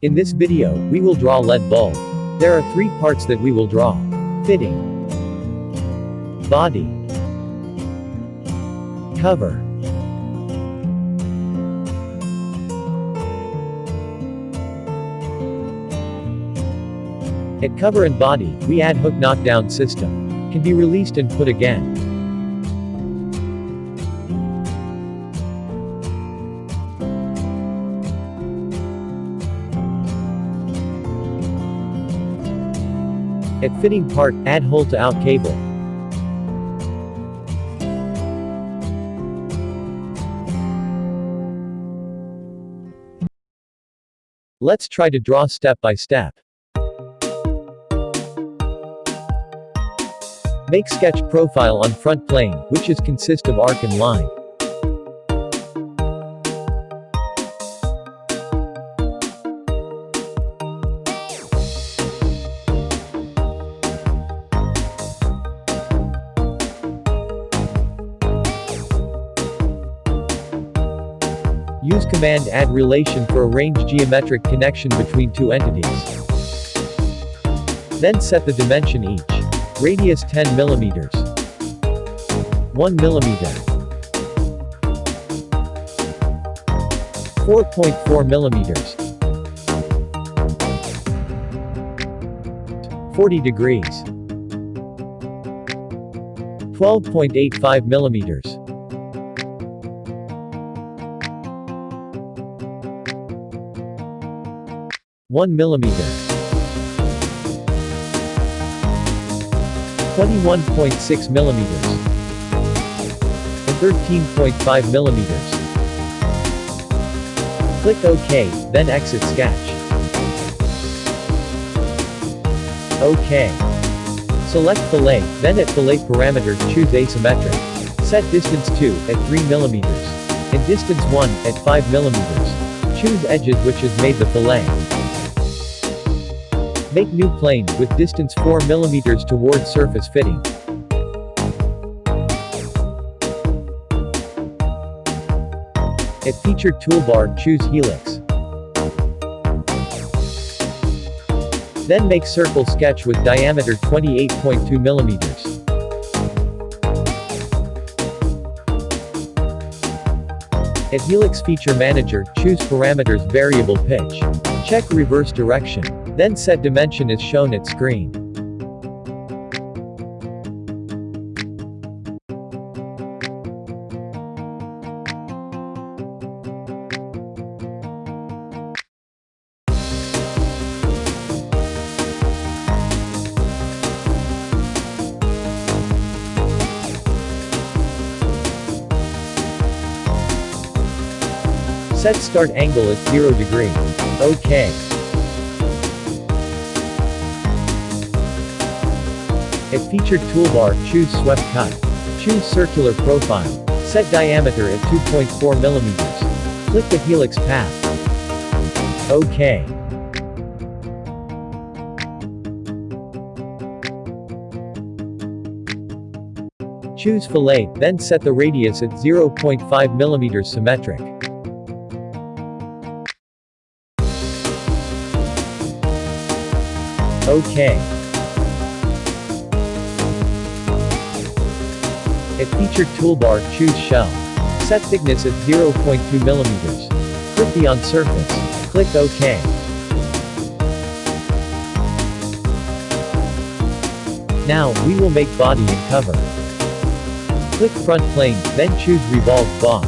In this video, we will draw LED bulb. There are three parts that we will draw. Fitting. Body. Cover. At cover and body, we add hook knockdown system. Can be released and put again. At fitting part, add hole to out cable. Let's try to draw step by step. Make sketch profile on front plane, which is consist of arc and line. Use command add relation for arrange geometric connection between two entities. Then set the dimension each. Radius 10 millimeters. 1 millimeter. 4.4 millimeters. 40 degrees. 12.85 millimeters. 1 millimeter. 21.6 millimeters. And 13.5 millimeters. Click OK, then exit sketch. OK. Select fillet, then at fillet parameter choose asymmetric. Set distance 2 at 3 millimeters. And distance 1 at 5 millimeters. Choose edges which has made the fillet. Make new plane, with distance 4 mm toward surface fitting. At featured toolbar, choose helix. Then make circle sketch with diameter 28.2 mm. At Helix Feature Manager, choose parameters variable pitch. Check reverse direction. Then set dimension is shown at screen. Set start angle at 0 degree. OK. At Featured Toolbar, choose Swept Cut. Choose Circular Profile. Set diameter at 2.4 mm. Click the helix path. OK. Choose fillet, then set the radius at 0.5 mm symmetric. OK. At Featured Toolbar, choose Shell. Set thickness at 0.2 mm. Click the On surface. Click OK. Now, we will make body and cover. Click front plane, then choose Revolve Boss.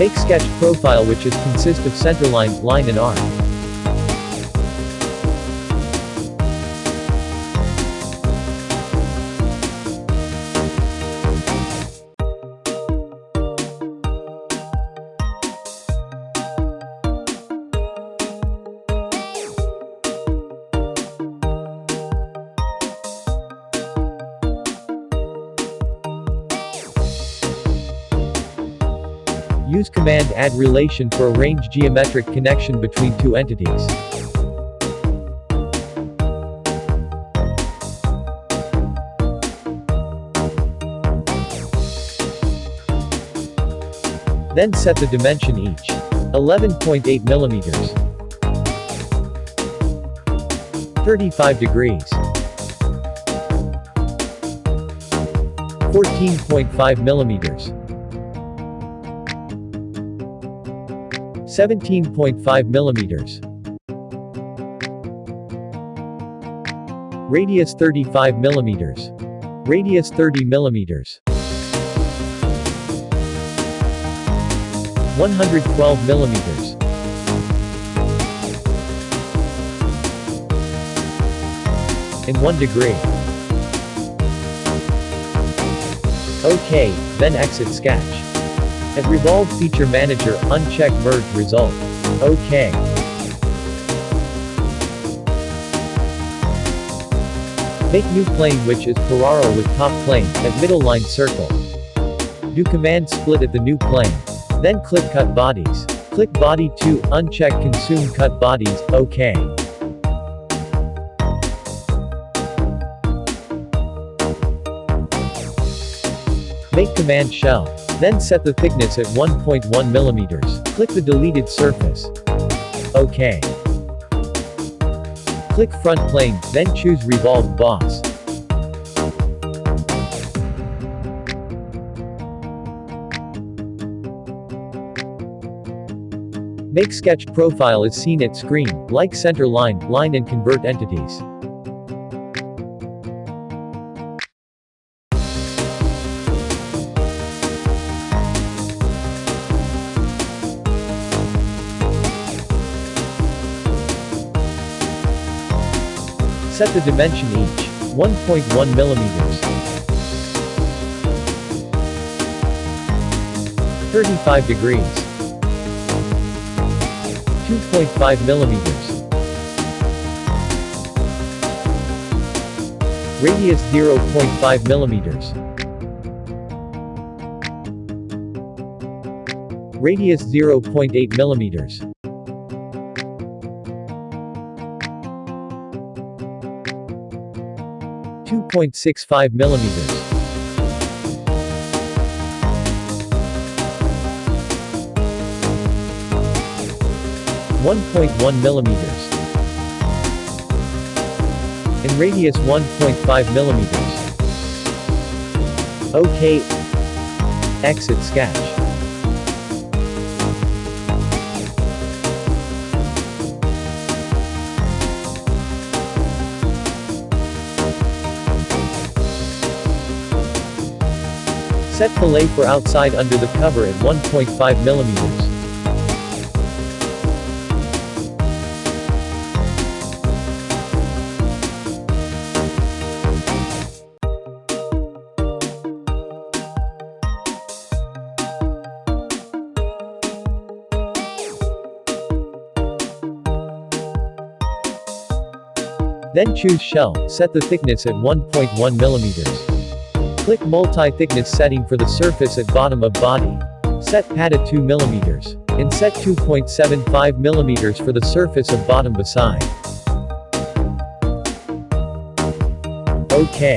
Make sketch profile which is consist of center centerline, line and arc. Use command add relation for arrange geometric connection between two entities. Then set the dimension each. 11.8 millimeters. 35 degrees. 14.5 millimeters. 17.5 millimeters. Radius 35 millimeters. Radius 30 millimeters. 112 millimeters. In 1 degree. OK, then exit sketch. At Revolve Feature Manager, uncheck Merge Result. OK. Make new plane which is parallel with top plane, at middle line circle. Do command split at the new plane. Then click cut bodies. Click body 2, uncheck consume cut bodies, OK. Make command shell. Then set the thickness at 1.1 millimeters. Click the deleted surface. OK. Click front plane, then choose revolve boss. Make sketch profile as seen at screen, like center line, line and convert entities. Set the dimension each. 1.1 millimeters. 35 degrees. 2.5 millimeters. Radius 0.5 millimeters. Radius 0.8 millimeters. Two point six five millimeters. 1.1 millimeters. In radius 1.5 millimeters. OK. Exit sketch. Set fillet for outside under the cover at 1.5 millimeters. Then choose shell, set the thickness at 1.1 millimeters. Click multi-thickness setting for the surface at bottom of body. Set pad at 2 millimeters. And set 2.75 millimeters for the surface of bottom beside. OK.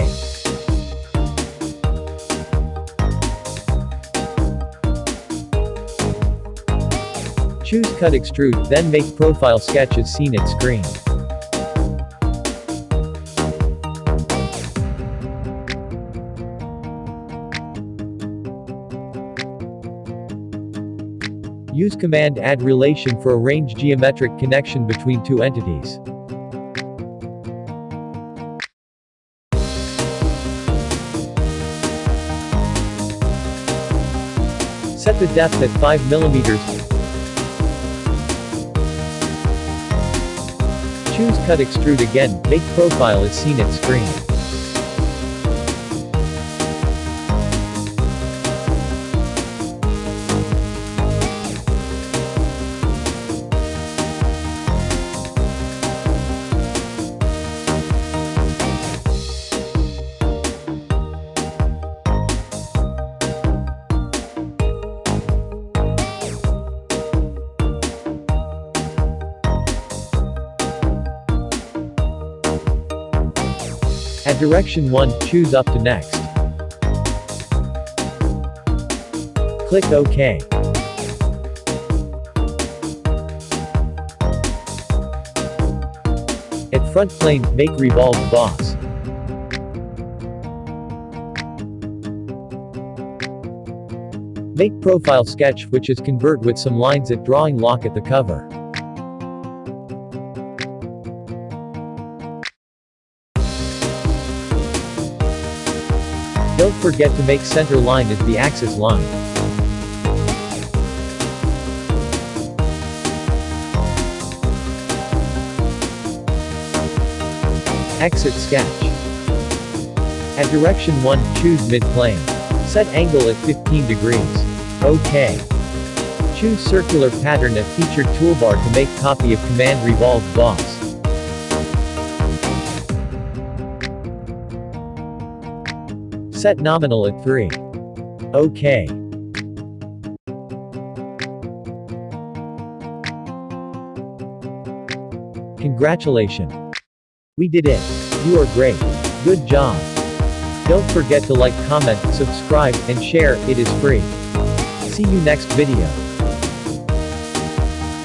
Choose cut extrude, then make profile sketch as seen at screen. Use command add relation for arrange geometric connection between two entities. Set the depth at 5 mm. Choose cut extrude again, make profile as seen at screen. At direction 1, choose up to next. Click OK. At front plane, make revolve boss. Make profile sketch which is convert with some lines at drawing lock at the cover. Forget to make center line as the axis line. Exit sketch. At direction 1, choose mid-plane. Set angle at 15 degrees. OK. Choose circular pattern at featured toolbar to make copy of command revolved boss. Set nominal at 3. OK. Congratulations. We did it. You are great. Good job. Don't forget to like comment, subscribe, and share, it is free. See you next video.